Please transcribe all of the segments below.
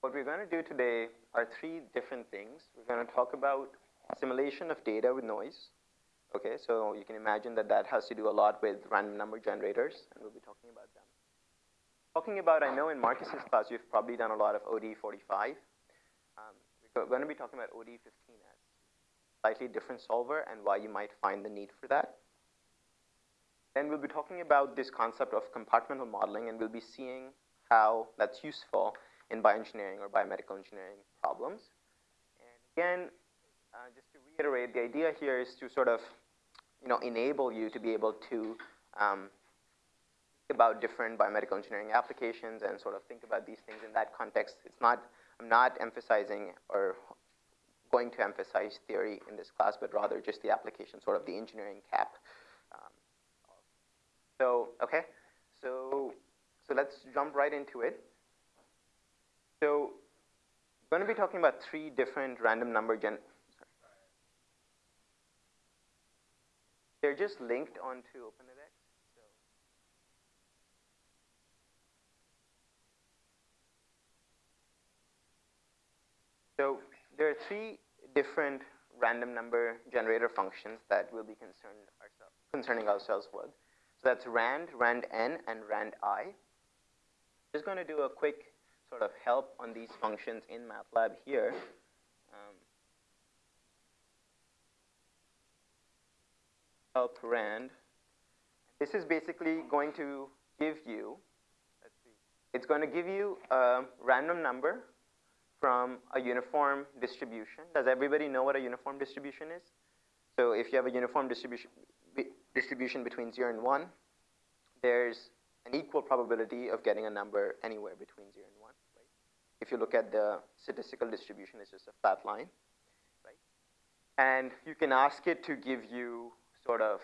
what we're going to do today are three different things. We're going to talk about simulation of data with noise. Okay, so you can imagine that that has to do a lot with random number generators, and we'll be talking about them. Talking about, I know in Marcus's class you've probably done a lot of ODE45. Um, we're going to be talking about ODE15S, slightly different solver, and why you might find the need for that. Then we'll be talking about this concept of compartmental modeling, and we'll be seeing how that's useful in bioengineering or biomedical engineering problems. And again, uh, just to reiterate, the idea here is to sort of, you know, enable you to be able to um, think about different biomedical engineering applications and sort of think about these things in that context. It's not, I'm not emphasizing or going to emphasize theory in this class, but rather just the application, sort of the engineering cap. Um, so, okay, so, so let's jump right into it. So I'm going to be talking about three different random number gen. They're just linked onto OpenEdX. So. so there are three different random number generator functions that we'll be concerned ourselves, concerning ourselves with. So that's rand, rand n, and rand i. Just going to do a quick sort of help on these functions in MATLAB here. Um, help rand. This is basically going to give you, it's going to give you a random number from a uniform distribution. Does everybody know what a uniform distribution is? So if you have a uniform distribution, distribution between 0 and 1, there's an equal probability of getting a number anywhere between 0 and 1. If you look at the statistical distribution, it's just a flat line. Right? And you can ask it to give you sort of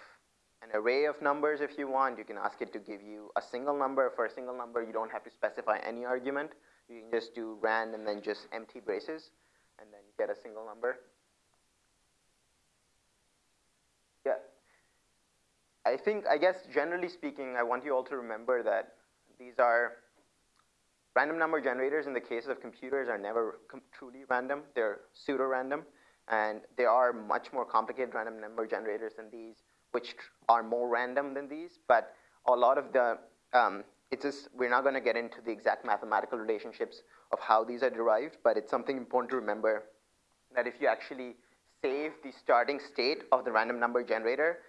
an array of numbers if you want. You can ask it to give you a single number. For a single number, you don't have to specify any argument. You can just do rand and then just empty braces, and then you get a single number. Yeah. I think, I guess, generally speaking, I want you all to remember that these are random number generators in the case of computers are never truly random. They're pseudo-random. And there are much more complicated random number generators than these, which are more random than these. But a lot of the, um, it's just, we're not going to get into the exact mathematical relationships of how these are derived, but it's something important to remember that if you actually save the starting state of the random number generator,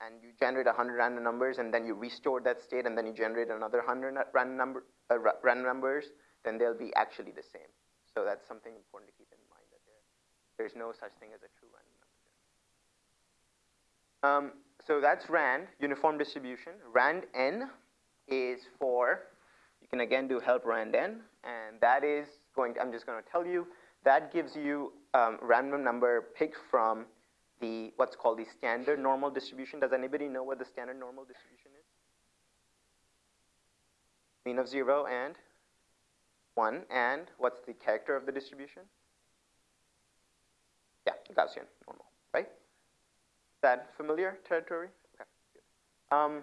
and you generate 100 random numbers, and then you restore that state, and then you generate another 100 random, number, uh, random numbers, then they'll be actually the same. So that's something important to keep in mind, that there, there's no such thing as a true random number. Um, so that's RAND, uniform distribution. RAND N is for, you can again do help RAND N, and that is going to, I'm just going to tell you, that gives you um, random number picked from the what's called the standard normal distribution. Does anybody know what the standard normal distribution is? Mean of zero and one, and what's the character of the distribution? Yeah, Gaussian normal, right? Is that familiar territory? Okay. Um,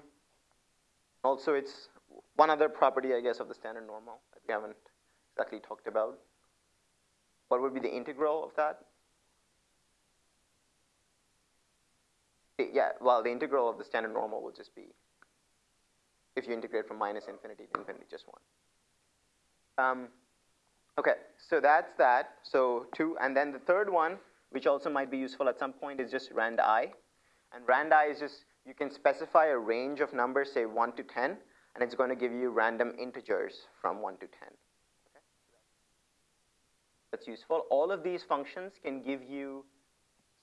also, it's one other property, I guess, of the standard normal that we haven't exactly talked about. What would be the integral of that? Yeah, well, the integral of the standard normal will just be, if you integrate from minus infinity to infinity, just one. Um, okay, so that's that. So two, and then the third one, which also might be useful at some point, is just rand i. And rand i is just, you can specify a range of numbers, say 1 to 10, and it's going to give you random integers from 1 to 10. Okay? That's useful. All of these functions can give you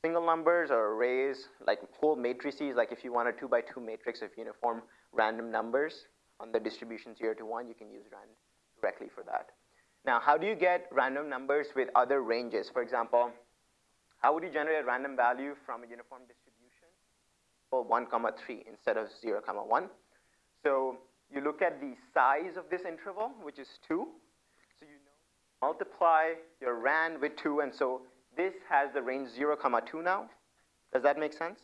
single numbers or arrays, like whole matrices, like if you want a two by two matrix of uniform random numbers on the distribution zero to one, you can use rand directly for that. Now, how do you get random numbers with other ranges? For example, how would you generate a random value from a uniform distribution? Well, one comma three instead of zero comma one. So you look at the size of this interval, which is two. So you know, multiply your rand with two, and so this has the range 0, comma 2 now. Does that make sense?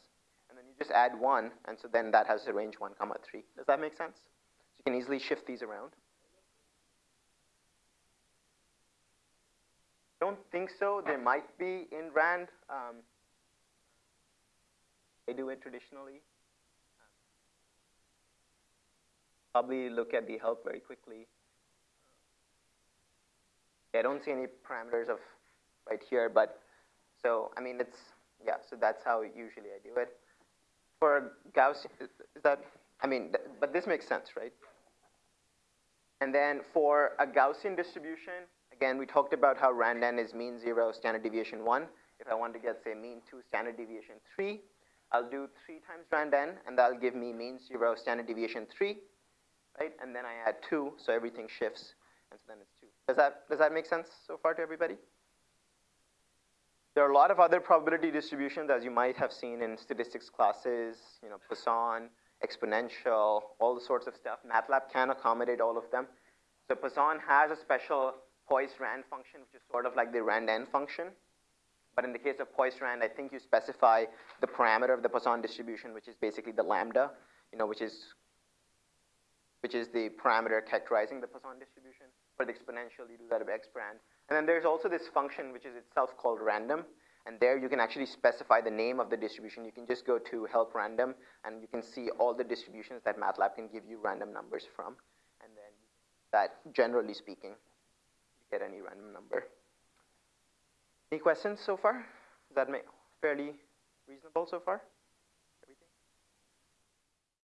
And then you just add 1, and so then that has the range 1, comma 3. Does that make sense? So you can easily shift these around. don't think so. There might be in RAND. Um, they do it traditionally. Probably look at the help very quickly. I don't see any parameters of right here, but so, I mean, it's, yeah, so that's how usually I do it. For Gauss, is that, I mean, but this makes sense, right? And then for a Gaussian distribution, again, we talked about how RAND-N is mean zero, standard deviation one. If I want to get, say, mean two, standard deviation three, I'll do three times RAND-N, and that'll give me mean zero, standard deviation three, right? And then I add two, so everything shifts, and so then it's two. Does that, does that make sense so far to everybody? There are a lot of other probability distributions, as you might have seen in statistics classes, you know, Poisson, exponential, all the sorts of stuff. MATLAB can accommodate all of them. So Poisson has a special Poisson Rand function, which is sort of like the RAND-N function. But in the case of Poisson, Rand, I think you specify the parameter of the Poisson distribution, which is basically the lambda, you know, which is which is the parameter characterizing the Poisson distribution. For the exponential, you do that with exponent. And then there's also this function which is itself called random. And there you can actually specify the name of the distribution. You can just go to help random and you can see all the distributions that MATLAB can give you random numbers from. And then that, generally speaking, you get any random number. Any questions so far? Does that fairly reasonable so far?